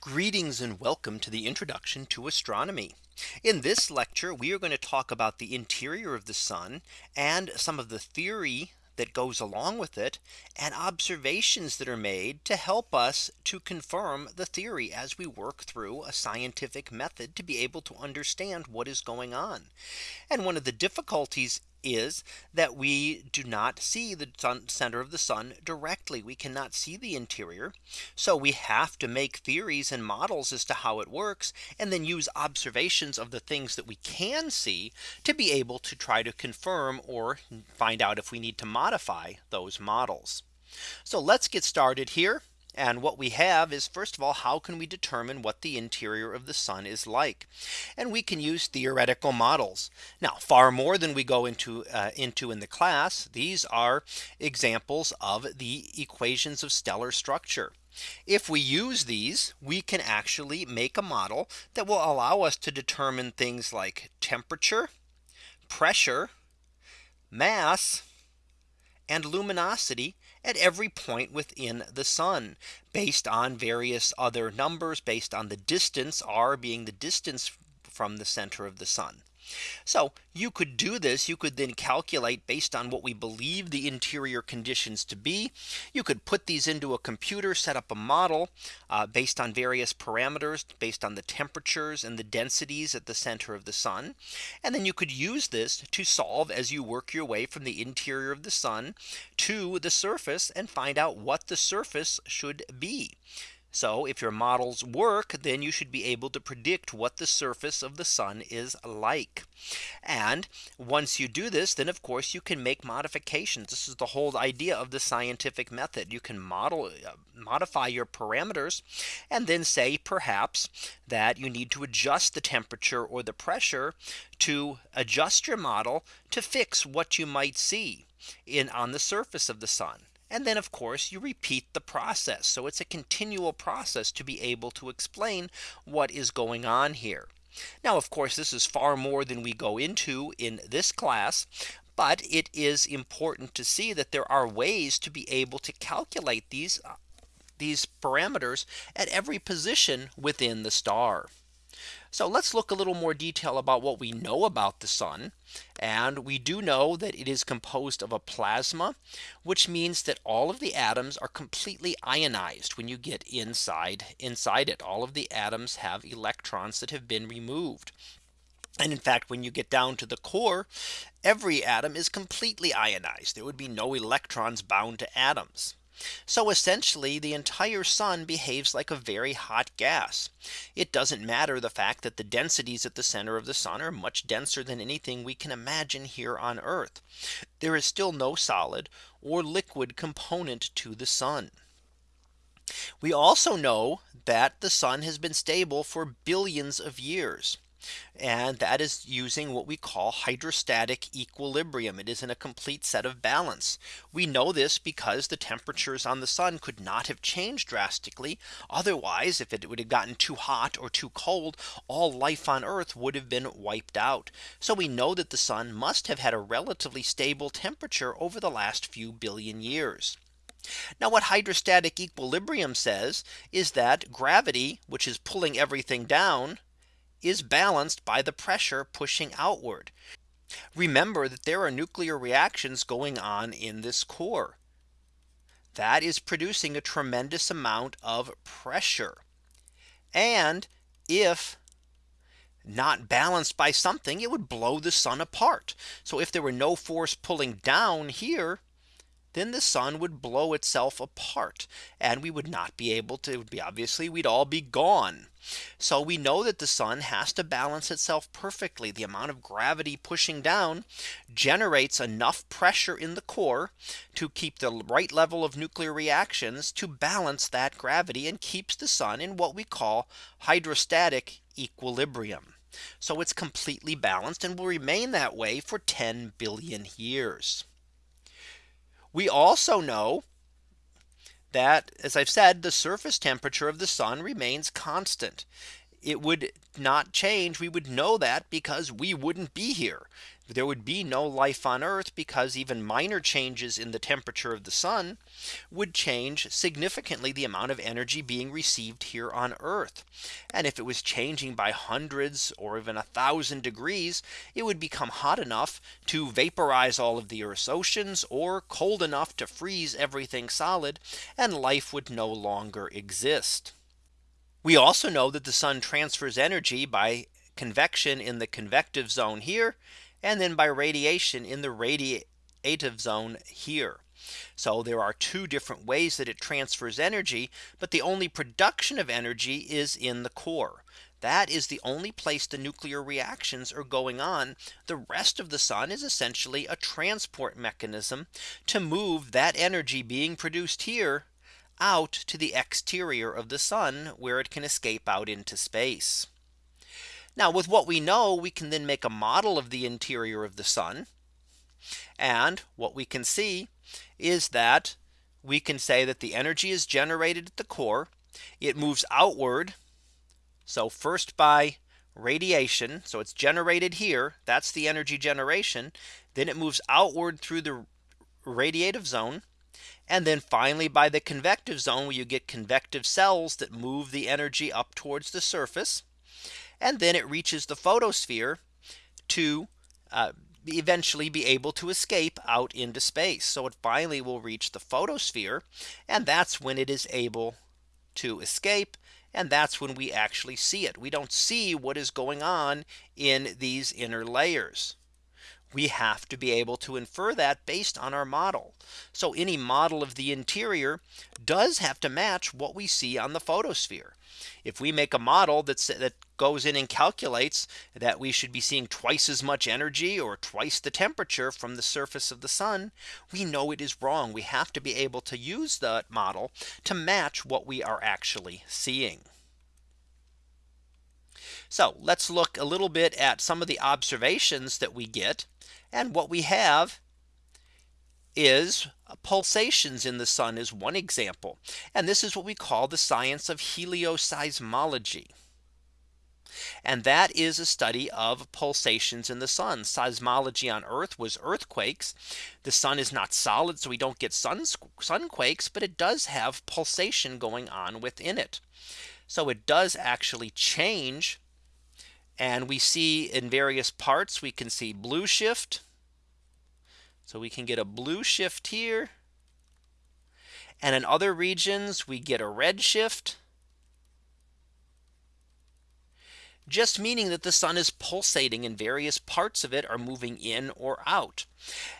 Greetings and welcome to the introduction to astronomy. In this lecture, we are going to talk about the interior of the sun and some of the theory that goes along with it and observations that are made to help us to confirm the theory as we work through a scientific method to be able to understand what is going on. And one of the difficulties is that we do not see the sun center of the sun directly. We cannot see the interior. So we have to make theories and models as to how it works and then use observations of the things that we can see to be able to try to confirm or find out if we need to modify those models. So let's get started here. And what we have is first of all, how can we determine what the interior of the sun is like? And we can use theoretical models. Now far more than we go into uh, into in the class. These are examples of the equations of stellar structure. If we use these, we can actually make a model that will allow us to determine things like temperature, pressure, mass, and luminosity at every point within the sun based on various other numbers based on the distance r being the distance from the center of the sun. So you could do this. You could then calculate based on what we believe the interior conditions to be. You could put these into a computer, set up a model uh, based on various parameters based on the temperatures and the densities at the center of the sun. And then you could use this to solve as you work your way from the interior of the sun to the surface and find out what the surface should be. So if your models work, then you should be able to predict what the surface of the sun is like. And once you do this, then of course you can make modifications. This is the whole idea of the scientific method. You can model uh, modify your parameters and then say perhaps that you need to adjust the temperature or the pressure to adjust your model to fix what you might see in on the surface of the sun. And then of course you repeat the process. So it's a continual process to be able to explain what is going on here. Now of course this is far more than we go into in this class. But it is important to see that there are ways to be able to calculate these uh, these parameters at every position within the star. So let's look a little more detail about what we know about the sun. And we do know that it is composed of a plasma, which means that all of the atoms are completely ionized when you get inside inside it. All of the atoms have electrons that have been removed. And in fact, when you get down to the core, every atom is completely ionized. There would be no electrons bound to atoms. So essentially the entire sun behaves like a very hot gas. It doesn't matter the fact that the densities at the center of the sun are much denser than anything we can imagine here on Earth. There is still no solid or liquid component to the sun. We also know that the sun has been stable for billions of years. And that is using what we call hydrostatic equilibrium. It is in a complete set of balance. We know this because the temperatures on the sun could not have changed drastically. Otherwise, if it would have gotten too hot or too cold, all life on Earth would have been wiped out. So we know that the sun must have had a relatively stable temperature over the last few billion years. Now what hydrostatic equilibrium says is that gravity, which is pulling everything down, is balanced by the pressure pushing outward. Remember that there are nuclear reactions going on in this core that is producing a tremendous amount of pressure. And if not balanced by something, it would blow the sun apart. So if there were no force pulling down here, then the sun would blow itself apart and we would not be able to be obviously we'd all be gone. So we know that the sun has to balance itself perfectly. The amount of gravity pushing down generates enough pressure in the core to keep the right level of nuclear reactions to balance that gravity and keeps the sun in what we call hydrostatic equilibrium. So it's completely balanced and will remain that way for 10 billion years. We also know that as I've said, the surface temperature of the sun remains constant. It would not change. We would know that because we wouldn't be here. there would be no life on Earth because even minor changes in the temperature of the sun would change significantly the amount of energy being received here on Earth. And if it was changing by hundreds or even a thousand degrees, it would become hot enough to vaporize all of the Earth's oceans or cold enough to freeze everything solid and life would no longer exist. We also know that the sun transfers energy by convection in the convective zone here and then by radiation in the radiative zone here. So there are two different ways that it transfers energy, but the only production of energy is in the core. That is the only place the nuclear reactions are going on. The rest of the sun is essentially a transport mechanism to move that energy being produced here out to the exterior of the sun where it can escape out into space. Now with what we know, we can then make a model of the interior of the sun. And what we can see is that we can say that the energy is generated at the core. It moves outward. So first by radiation. So it's generated here. That's the energy generation. Then it moves outward through the radiative zone. And then finally by the convective zone where you get convective cells that move the energy up towards the surface and then it reaches the photosphere to uh, eventually be able to escape out into space. So it finally will reach the photosphere. And that's when it is able to escape. And that's when we actually see it. We don't see what is going on in these inner layers. We have to be able to infer that based on our model. So any model of the interior does have to match what we see on the photosphere. If we make a model that's that goes in and calculates that we should be seeing twice as much energy or twice the temperature from the surface of the sun, we know it is wrong. We have to be able to use that model to match what we are actually seeing. So let's look a little bit at some of the observations that we get. And what we have is pulsations in the sun is one example. And this is what we call the science of helioseismology. And that is a study of pulsations in the sun. Seismology on Earth was earthquakes. The sun is not solid, so we don't get sun sunquakes, but it does have pulsation going on within it. So it does actually change. And we see in various parts, we can see blue shift. So we can get a blue shift here. And in other regions, we get a red shift. Just meaning that the sun is pulsating and various parts of it are moving in or out.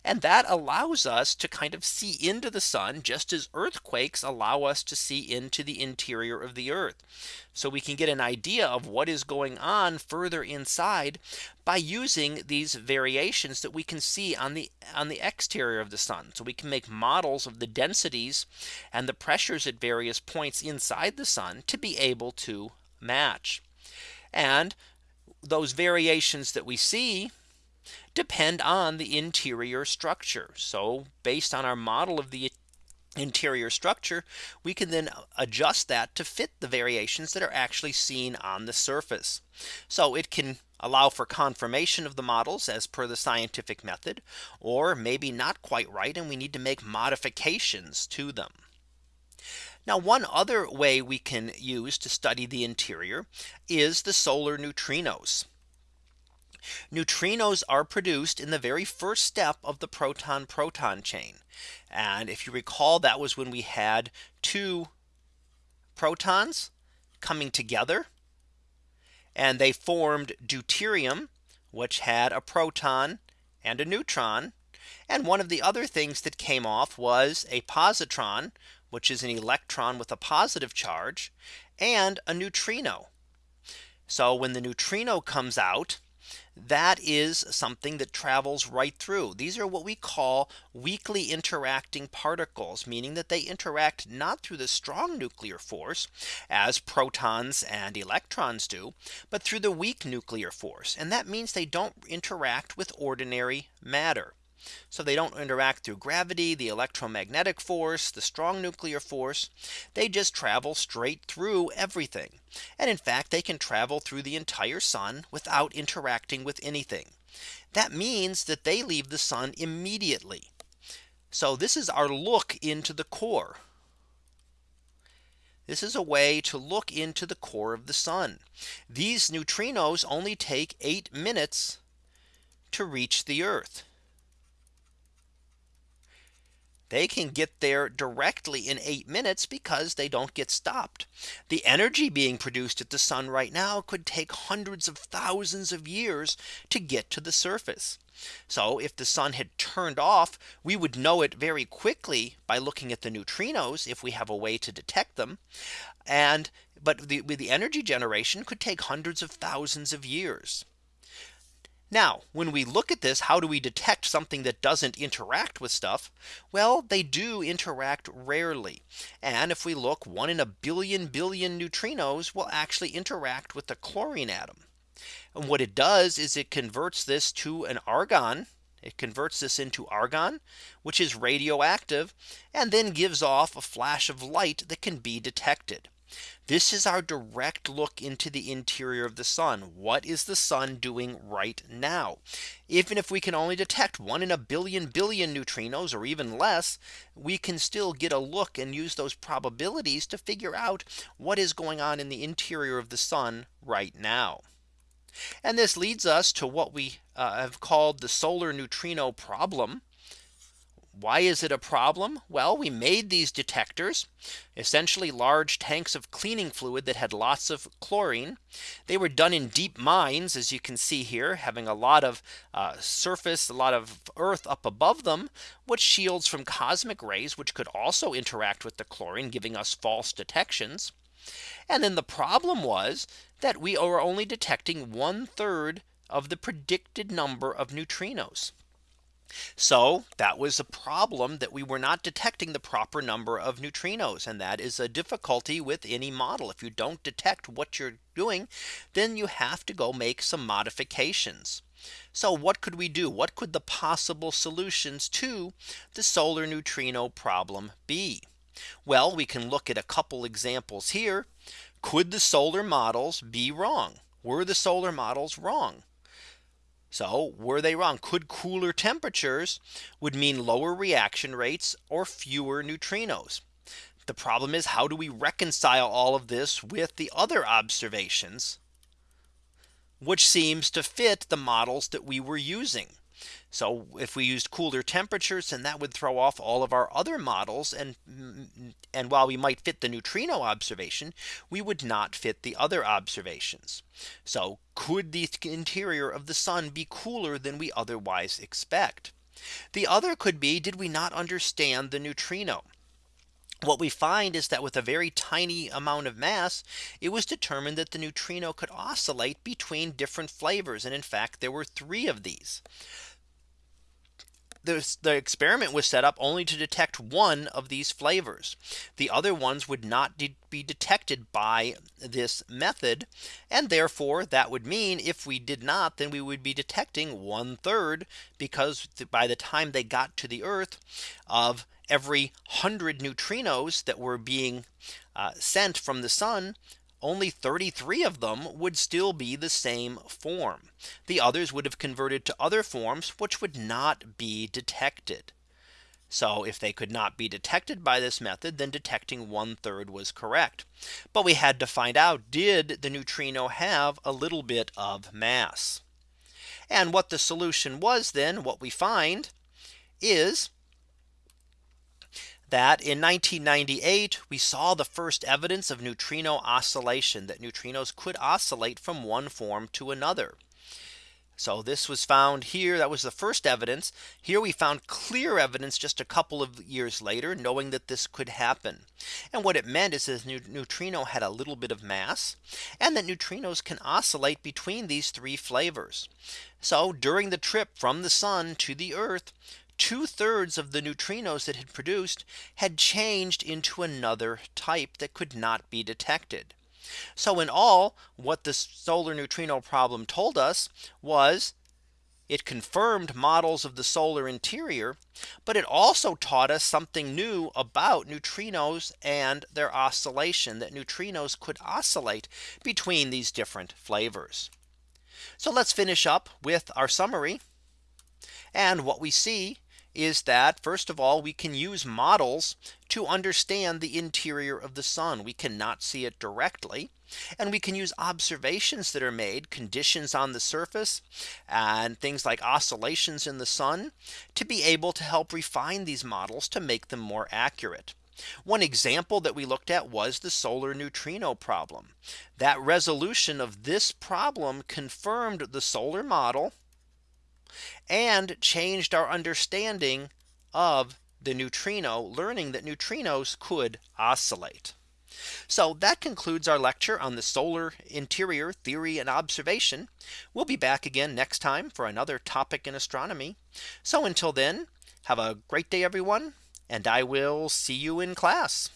And that allows us to kind of see into the sun just as earthquakes allow us to see into the interior of the earth. So we can get an idea of what is going on further inside by using these variations that we can see on the on the exterior of the sun. So we can make models of the densities and the pressures at various points inside the sun to be able to match. And those variations that we see depend on the interior structure. So based on our model of the interior structure, we can then adjust that to fit the variations that are actually seen on the surface. So it can allow for confirmation of the models as per the scientific method, or maybe not quite right. And we need to make modifications to them. Now one other way we can use to study the interior is the solar neutrinos. Neutrinos are produced in the very first step of the proton proton chain. And if you recall, that was when we had two protons coming together and they formed deuterium, which had a proton and a neutron. And one of the other things that came off was a positron, which is an electron with a positive charge and a neutrino. So when the neutrino comes out, that is something that travels right through. These are what we call weakly interacting particles, meaning that they interact not through the strong nuclear force as protons and electrons do, but through the weak nuclear force. And that means they don't interact with ordinary matter. So they don't interact through gravity, the electromagnetic force, the strong nuclear force. They just travel straight through everything. And in fact, they can travel through the entire sun without interacting with anything. that means that they leave the sun immediately. So this is our look into the core. This is a way to look into the core of the sun. These neutrinos only take eight minutes to reach the Earth. They can get there directly in eight minutes because they don't get stopped. The energy being produced at the sun right now could take hundreds of thousands of years to get to the surface. So if the sun had turned off, we would know it very quickly by looking at the neutrinos if we have a way to detect them. And but the, the energy generation could take hundreds of thousands of years. Now, when we look at this, how do we detect something that doesn't interact with stuff? Well, they do interact rarely. And if we look one in a billion billion neutrinos will actually interact with the chlorine atom. And what it does is it converts this to an argon. It converts this into argon, which is radioactive, and then gives off a flash of light that can be detected. This is our direct look into the interior of the sun. What is the sun doing right now? Even if we can only detect one in a billion billion neutrinos or even less, we can still get a look and use those probabilities to figure out what is going on in the interior of the sun right now. And this leads us to what we uh, have called the solar neutrino problem. Why is it a problem? Well, we made these detectors, essentially large tanks of cleaning fluid that had lots of chlorine. They were done in deep mines, as you can see here, having a lot of uh, surface, a lot of earth up above them, which shields from cosmic rays, which could also interact with the chlorine, giving us false detections. And then the problem was that we are only detecting one third of the predicted number of neutrinos. So that was a problem that we were not detecting the proper number of neutrinos. And that is a difficulty with any model. If you don't detect what you're doing, then you have to go make some modifications. So what could we do? What could the possible solutions to the solar neutrino problem be? Well, we can look at a couple examples here. Could the solar models be wrong? Were the solar models wrong? So were they wrong? Could cooler temperatures would mean lower reaction rates or fewer neutrinos? The problem is how do we reconcile all of this with the other observations which seems to fit the models that we were using. So if we used cooler temperatures and that would throw off all of our other models and mm, mm, and while we might fit the neutrino observation, we would not fit the other observations. So could the interior of the sun be cooler than we otherwise expect? The other could be did we not understand the neutrino? What we find is that with a very tiny amount of mass, it was determined that the neutrino could oscillate between different flavors. And in fact, there were three of these the, the experiment was set up only to detect one of these flavors. The other ones would not de be detected by this method. And therefore that would mean if we did not, then we would be detecting one third because by the time they got to the Earth of every 100 neutrinos that were being uh, sent from the sun, only 33 of them would still be the same form. The others would have converted to other forms which would not be detected. So if they could not be detected by this method, then detecting one third was correct. But we had to find out did the neutrino have a little bit of mass? And what the solution was then what we find is that in 1998 we saw the first evidence of neutrino oscillation that neutrinos could oscillate from one form to another. So this was found here. That was the first evidence. Here we found clear evidence just a couple of years later, knowing that this could happen. And what it meant is that neutrino had a little bit of mass and that neutrinos can oscillate between these three flavors. So during the trip from the sun to the earth, two thirds of the neutrinos that had produced had changed into another type that could not be detected. So in all what the solar neutrino problem told us was it confirmed models of the solar interior, but it also taught us something new about neutrinos and their oscillation that neutrinos could oscillate between these different flavors. So let's finish up with our summary. And what we see is that first of all, we can use models to understand the interior of the sun. We cannot see it directly. And we can use observations that are made conditions on the surface and things like oscillations in the sun to be able to help refine these models to make them more accurate. One example that we looked at was the solar neutrino problem. That resolution of this problem confirmed the solar model and changed our understanding of the neutrino learning that neutrinos could oscillate. So that concludes our lecture on the solar interior theory and observation. We'll be back again next time for another topic in astronomy. So until then, have a great day, everyone, and I will see you in class.